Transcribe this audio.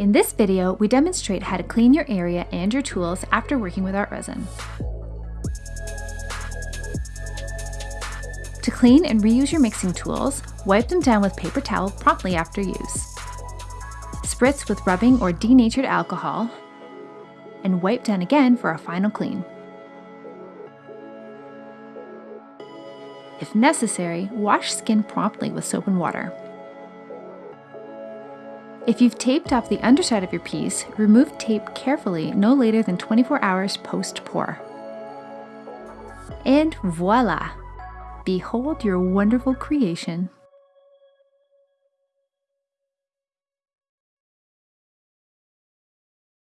In this video, we demonstrate how to clean your area and your tools after working with art resin. To clean and reuse your mixing tools, wipe them down with paper towel promptly after use. Spritz with rubbing or denatured alcohol, and wipe down again for a final clean. If necessary, wash skin promptly with soap and water. If you've taped off the underside of your piece, remove tape carefully no later than 24 hours post-pour. And voila! Behold your wonderful creation.